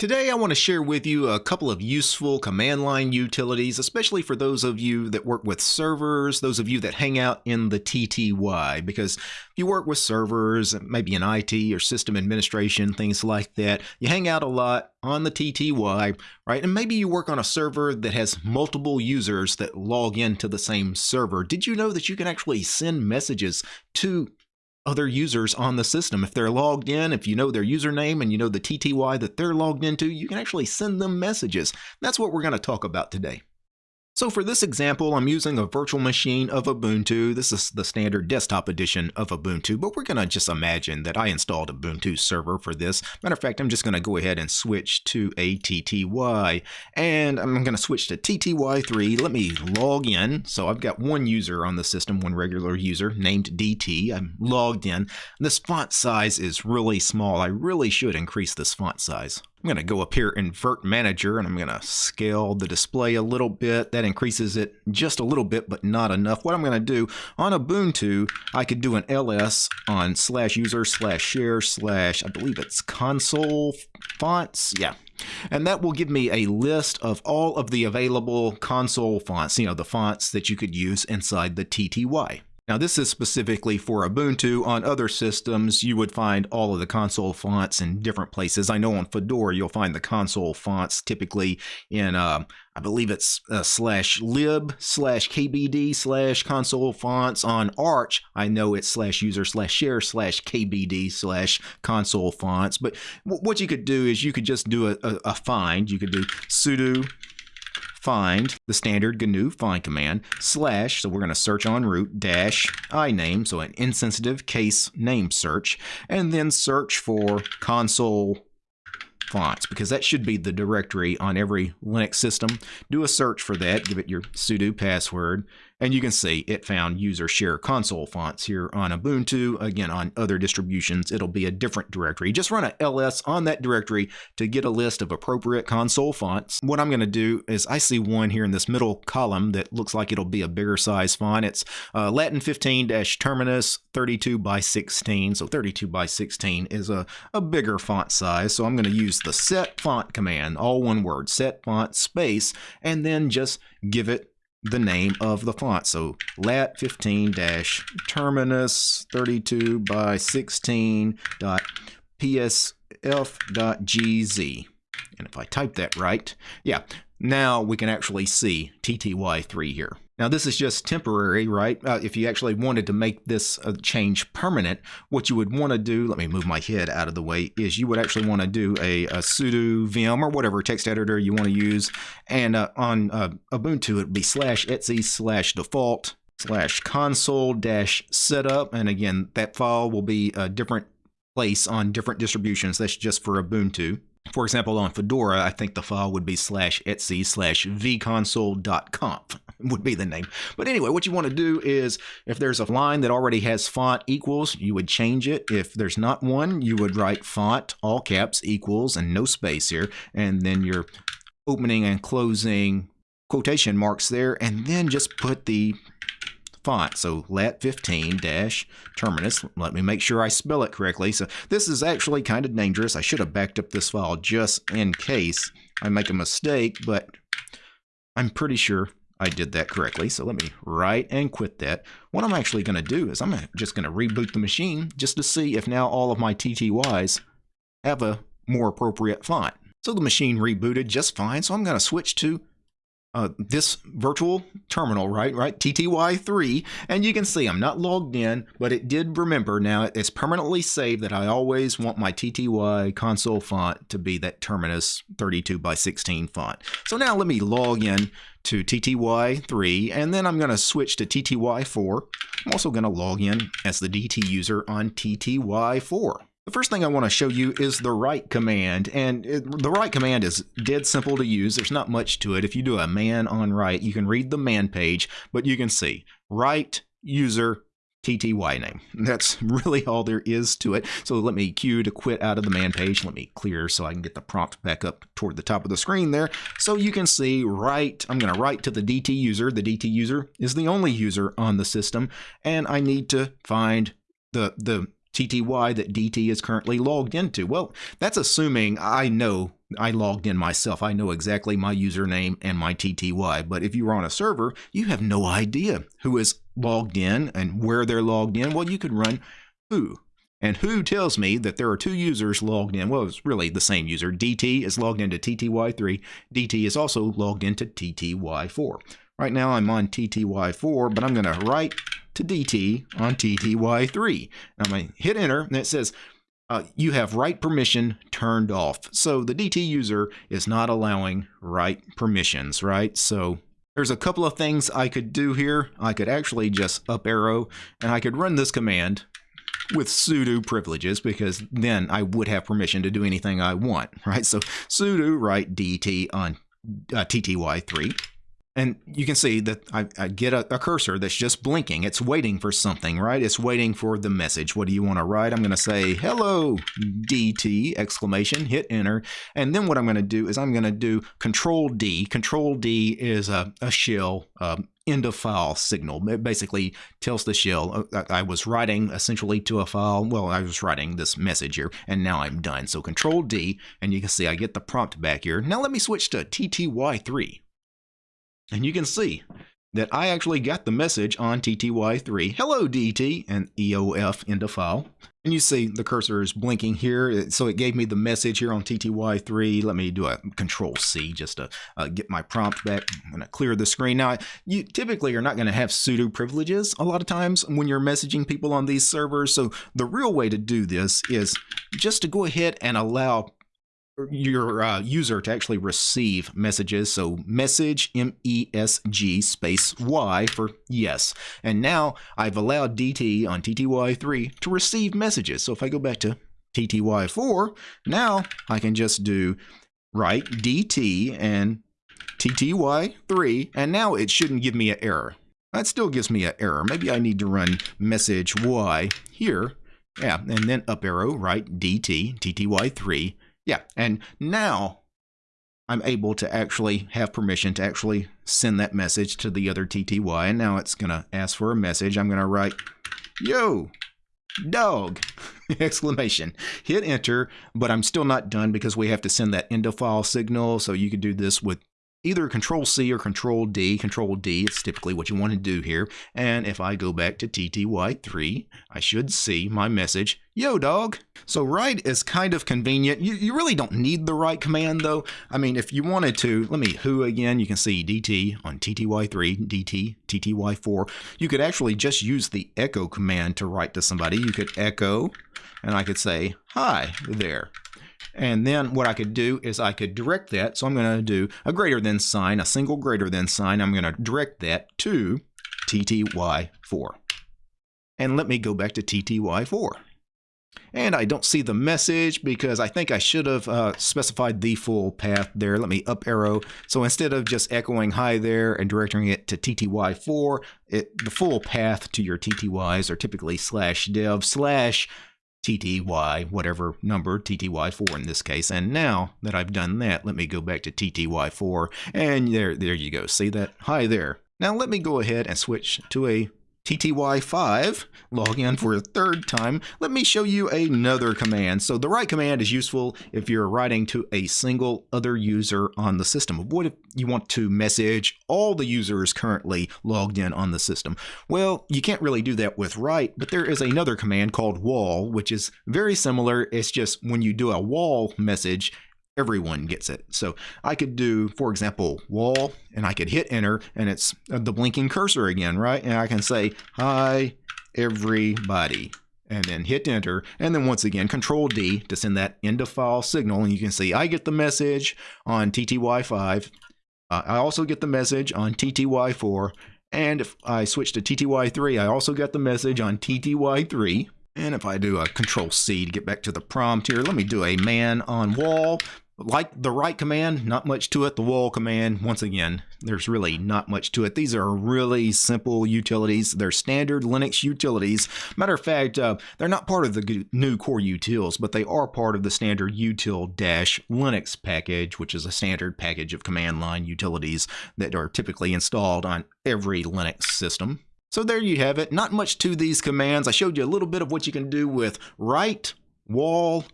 Today I want to share with you a couple of useful command line utilities, especially for those of you that work with servers, those of you that hang out in the TTY, because if you work with servers, maybe in IT or system administration, things like that, you hang out a lot on the TTY, right? And maybe you work on a server that has multiple users that log into the same server. Did you know that you can actually send messages to other users on the system. If they're logged in, if you know their username and you know the TTY that they're logged into, you can actually send them messages. That's what we're going to talk about today. So for this example, I'm using a virtual machine of Ubuntu. This is the standard desktop edition of Ubuntu, but we're going to just imagine that I installed Ubuntu server for this. Matter of fact, I'm just going to go ahead and switch to a TTY, and I'm going to switch to TTY3. Let me log in. So I've got one user on the system, one regular user named DT. I'm logged in. This font size is really small. I really should increase this font size. I'm going to go up here in virt-manager and I'm going to scale the display a little bit. That increases it just a little bit, but not enough. What I'm going to do on Ubuntu, I could do an ls on slash user slash share slash, I believe it's console fonts. Yeah. And that will give me a list of all of the available console fonts, you know, the fonts that you could use inside the TTY. Now this is specifically for Ubuntu. On other systems, you would find all of the console fonts in different places. I know on Fedora, you'll find the console fonts typically in, uh, I believe it's uh, slash lib slash kbd slash console fonts. On Arch, I know it's slash user slash share slash kbd slash console fonts. But what you could do is you could just do a, a, a find. You could do sudo find the standard GNU find command slash, so we're going to search on root, dash iname, so an insensitive case name search, and then search for console fonts because that should be the directory on every Linux system. Do a search for that, give it your sudo password, and you can see it found user share console fonts here on Ubuntu. Again, on other distributions, it'll be a different directory. Just run a ls on that directory to get a list of appropriate console fonts. What I'm going to do is I see one here in this middle column that looks like it'll be a bigger size font. It's uh, Latin 15-Terminus 32 by 16. So 32 by 16 is a, a bigger font size. So I'm going to use the set font command, all one word, set font space, and then just give it the name of the font. So lat 15 dash terminus 32 by 16 dot psf dot gz. And if I type that right, yeah, now we can actually see TTY3 here. Now this is just temporary, right? Uh, if you actually wanted to make this change permanent, what you would want to do, let me move my head out of the way, is you would actually want to do a, a sudo vim or whatever text editor you want to use. And uh, on uh, Ubuntu, it would be slash etc slash default slash console dash setup. And again, that file will be a different place on different distributions. That's just for Ubuntu. For example, on Fedora, I think the file would be slash etc slash vconsole.conf would be the name. But anyway, what you want to do is if there's a line that already has font equals, you would change it. If there's not one, you would write font, all caps, equals, and no space here. And then your opening and closing quotation marks there. And then just put the font. So lat 15 dash terminus. Let me make sure I spell it correctly. So this is actually kind of dangerous. I should have backed up this file just in case I make a mistake, but I'm pretty sure I did that correctly. So let me write and quit that. What I'm actually going to do is I'm just going to reboot the machine just to see if now all of my TTYs have a more appropriate font. So the machine rebooted just fine. So I'm going to switch to uh, this virtual terminal, right, right, TTY3, and you can see I'm not logged in, but it did remember now it's permanently saved that I always want my TTY console font to be that Terminus 32 by 16 font. So now let me log in to TTY3, and then I'm going to switch to TTY4. I'm also going to log in as the DT user on TTY4. The first thing I want to show you is the write command, and it, the write command is dead simple to use. There's not much to it. If you do a man on write, you can read the man page, but you can see write user TTY name. That's really all there is to it. So let me cue to quit out of the man page. Let me clear so I can get the prompt back up toward the top of the screen there. So you can see write, I'm going to write to the DT user. The DT user is the only user on the system, and I need to find the, the TTY that DT is currently logged into. Well, that's assuming I know I logged in myself. I know exactly my username and my TTY. But if you were on a server, you have no idea who is logged in and where they're logged in. Well, you could run who. And who tells me that there are two users logged in. Well, it's really the same user. DT is logged into TTY3. DT is also logged into TTY4. Right now I'm on TTY4, but I'm going to write to DT on TTY3. I'm going to hit enter, and it says uh, you have write permission turned off. So the DT user is not allowing write permissions, right? So there's a couple of things I could do here. I could actually just up arrow and I could run this command with sudo privileges because then I would have permission to do anything I want, right? So sudo write dt on uh, tty3 and you can see that I, I get a, a, cursor that's just blinking. It's waiting for something, right? It's waiting for the message. What do you want to write? I'm going to say, hello, DT, exclamation, hit enter. And then what I'm going to do is I'm going to do control D. Control D is a, a shell um, end of file signal. It basically tells the shell, uh, I was writing essentially to a file. Well, I was writing this message here, and now I'm done. So control D, and you can see I get the prompt back here. Now let me switch to TTY3. And you can see that I actually got the message on TTY3, hello DT, and EOF into file. And you see the cursor is blinking here, so it gave me the message here on TTY3. Let me do a control C just to uh, get my prompt back. I'm going to clear the screen. Now, you typically are not going to have sudo privileges a lot of times when you're messaging people on these servers. So the real way to do this is just to go ahead and allow your uh, user to actually receive messages. So message M-E-S-G space Y for yes. And now I've allowed DT on TTY3 to receive messages. So if I go back to TTY4, now I can just do write DT and TTY3, and now it shouldn't give me an error. That still gives me an error. Maybe I need to run message Y here. Yeah, and then up arrow, write DT, TTY3, yeah, and now I'm able to actually have permission to actually send that message to the other TTY. And now it's going to ask for a message. I'm going to write, yo, dog, exclamation. Hit enter, but I'm still not done because we have to send that end of file signal. So you could do this with either Control C or Control D. Control D is typically what you want to do here. And if I go back to TTY3, I should see my message, yo dog. So write is kind of convenient. You, you really don't need the write command though. I mean, if you wanted to, let me who again, you can see DT on TTY3, DT, TTY4. You could actually just use the echo command to write to somebody. You could echo, and I could say, hi there. And then what I could do is I could direct that. So I'm going to do a greater than sign, a single greater than sign. I'm going to direct that to TTY4. And let me go back to TTY4. And I don't see the message because I think I should have uh, specified the full path there. Let me up arrow. So instead of just echoing hi there and directing it to TTY4, it, the full path to your TTYs are typically slash dev slash TTY, whatever number, TTY4 in this case. And now that I've done that, let me go back to TTY4, and there, there you go. See that? Hi there. Now let me go ahead and switch to a TTY5, log in for a third time, let me show you another command. So the write command is useful if you're writing to a single other user on the system. What if you want to message all the users currently logged in on the system? Well, you can't really do that with write, but there is another command called wall, which is very similar. It's just when you do a wall message, everyone gets it. So I could do, for example, wall, and I could hit enter, and it's the blinking cursor again, right? And I can say, hi, everybody, and then hit enter, and then once again, control D to send that end of file signal, and you can see I get the message on TTY5. Uh, I also get the message on TTY4, and if I switch to TTY3, I also get the message on TTY3. And if I do a control C to get back to the prompt here, let me do a man on wall like the write command, not much to it. The wall command, once again, there's really not much to it. These are really simple utilities. They're standard Linux utilities. Matter of fact, uh, they're not part of the GNU core utils, but they are part of the standard util-linux package, which is a standard package of command line utilities that are typically installed on every Linux system. So there you have it. Not much to these commands. I showed you a little bit of what you can do with write, wall,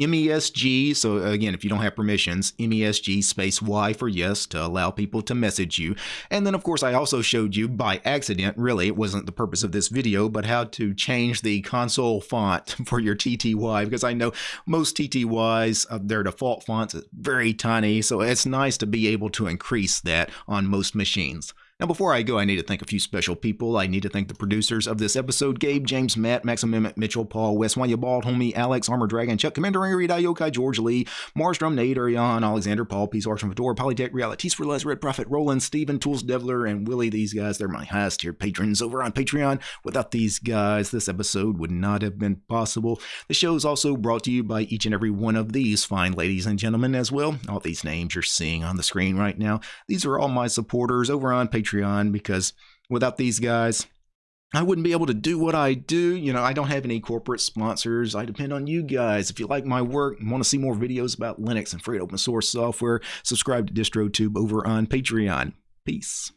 MESG, so again, if you don't have permissions, MESG space Y for yes to allow people to message you. And then, of course, I also showed you by accident, really, it wasn't the purpose of this video, but how to change the console font for your TTY because I know most TTYs, uh, their default fonts is very tiny, so it's nice to be able to increase that on most machines. Now, before I go, I need to thank a few special people. I need to thank the producers of this episode Gabe, James, Matt, Maximum, Mitchell, Paul, Wes, Wanya, Bald, Homie, Alex, Armor Dragon, Chuck, Commander Angry, Yokai, George Lee, Marsdrum, Nate, Arion, Alexander, Paul, Peace, Arch, Fedora, Polytech, Realities for Less, Red Prophet, Roland, Steven, Tools, Devler, and Willie. These guys, they're my highest tier patrons over on Patreon. Without these guys, this episode would not have been possible. The show is also brought to you by each and every one of these fine ladies and gentlemen as well. All these names you're seeing on the screen right now. These are all my supporters over on Patreon because without these guys, I wouldn't be able to do what I do. You know, I don't have any corporate sponsors. I depend on you guys. If you like my work and want to see more videos about Linux and free open source software, subscribe to DistroTube over on Patreon. Peace.